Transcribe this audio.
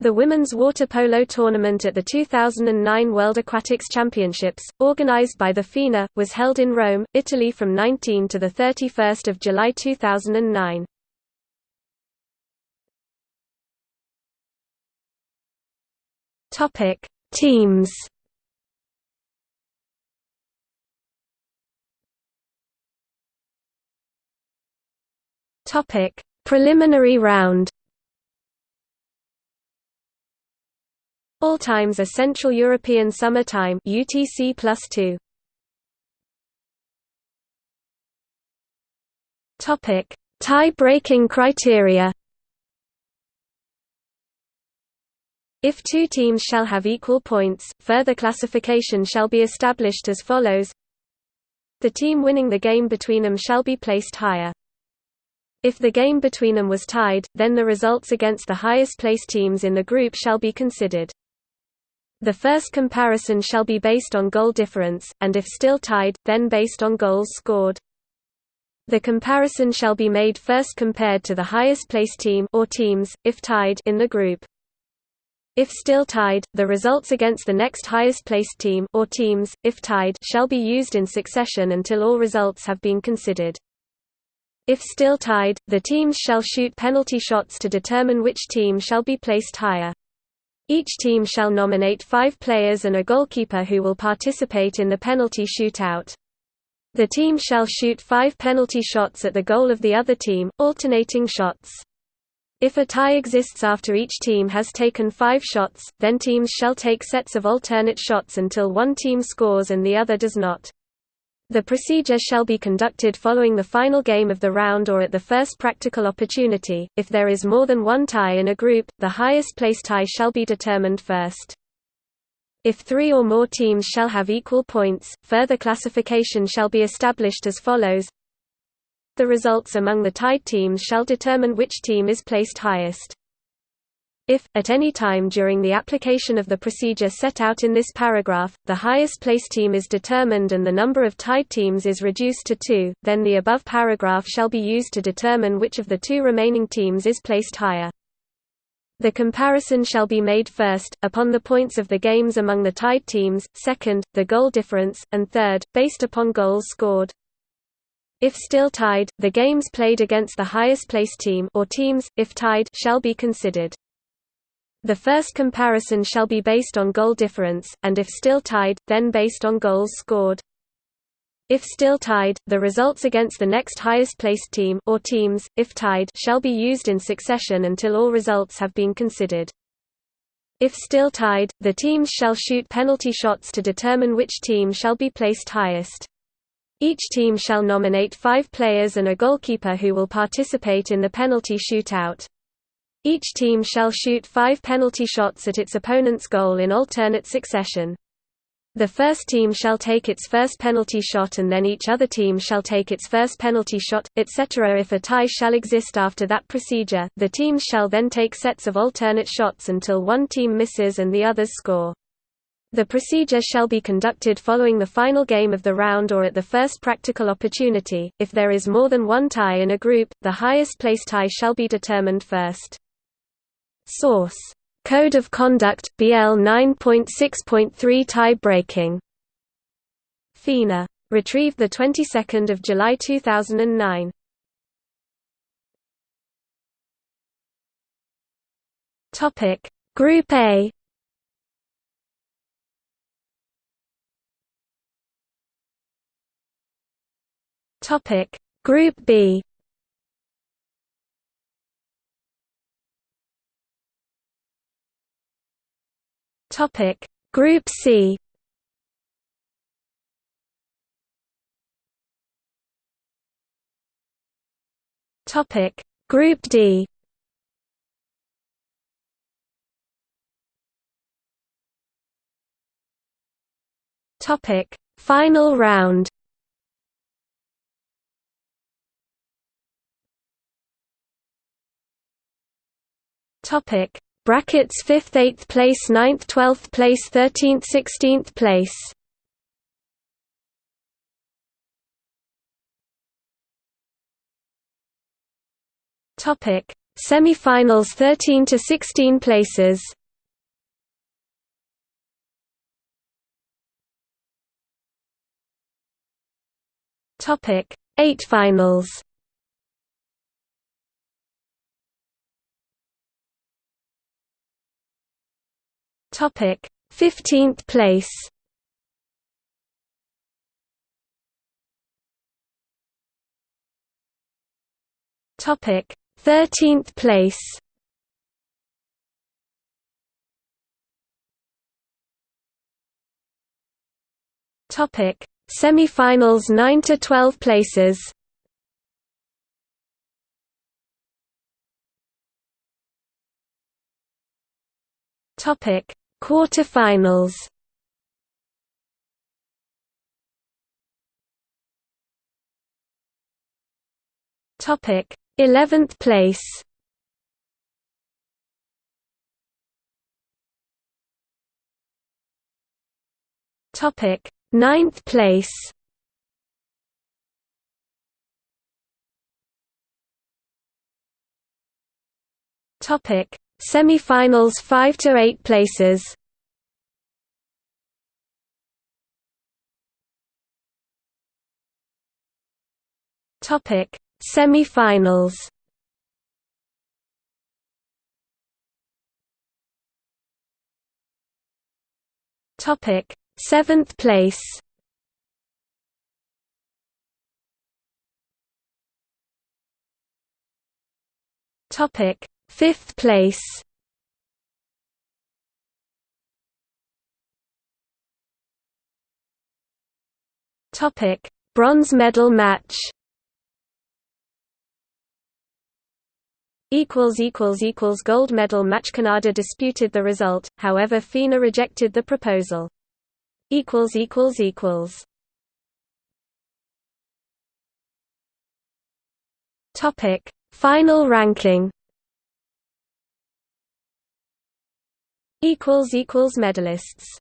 The women's water polo tournament at the 2009 World Aquatics Championships, organized by the FINA, was held in Rome, Italy from 19 to 31 July 2009. Teams Preliminary round All times are Central European Summer Time UTC +2. Topic: Tie-breaking criteria. If two teams shall have equal points, further classification shall be established as follows. The team winning the game between them shall be placed higher. If the game between them was tied, then the results against the highest placed teams in the group shall be considered. The first comparison shall be based on goal difference, and if still tied, then based on goals scored. The comparison shall be made first compared to the highest placed team or teams, if tied in the group. If still tied, the results against the next highest placed team or teams, if tied, shall be used in succession until all results have been considered. If still tied, the teams shall shoot penalty shots to determine which team shall be placed higher. Each team shall nominate five players and a goalkeeper who will participate in the penalty shootout. The team shall shoot five penalty shots at the goal of the other team, alternating shots. If a tie exists after each team has taken five shots, then teams shall take sets of alternate shots until one team scores and the other does not. The procedure shall be conducted following the final game of the round or at the first practical opportunity. If there is more than one tie in a group, the highest place tie shall be determined first. If three or more teams shall have equal points, further classification shall be established as follows. The results among the tied teams shall determine which team is placed highest. If, at any time during the application of the procedure set out in this paragraph, the highest placed team is determined and the number of tied teams is reduced to two, then the above paragraph shall be used to determine which of the two remaining teams is placed higher. The comparison shall be made first, upon the points of the games among the tied teams, second, the goal difference, and third, based upon goals scored. If still tied, the games played against the highest placed team or teams, if tied, shall be considered. The first comparison shall be based on goal difference, and if still tied, then based on goals scored. If still tied, the results against the next highest placed team or teams, if tied, shall be used in succession until all results have been considered. If still tied, the teams shall shoot penalty shots to determine which team shall be placed highest. Each team shall nominate five players and a goalkeeper who will participate in the penalty shootout. Each team shall shoot five penalty shots at its opponent's goal in alternate succession. The first team shall take its first penalty shot and then each other team shall take its first penalty shot, etc. If a tie shall exist after that procedure, the teams shall then take sets of alternate shots until one team misses and the others score. The procedure shall be conducted following the final game of the round or at the first practical opportunity. If there is more than one tie in a group, the highest place tie shall be determined first. Source: Code of Conduct BL 9.6.3 tie breaking. FINA. Retrieved the 22nd of July 2009. Topic: Group A. Topic: Group B. Topic Group C. Topic Group D. Topic Final round. Topic brackets 5th 8th place 9th 12th place 13th 16th place topic Semi-finals 13 to 16 places. Topic: 8 finals. Topic: 15th place. Topic: 13th place. Topic: Semi-finals 9 to 12 places. Topic: Quarter-finals. Topic: 11th place. Topic: Ninth place. Topic: Semi-finals 5 to 8 places. Topic: Semi-finals. Topic: Seventh place. Topic: Fifth place. Topic: Bronze medal match. equals equals equals gold medal match. Canada disputed the result however FINA rejected the proposal. Equals equals equals. Topic. Final ranking equals equals medalists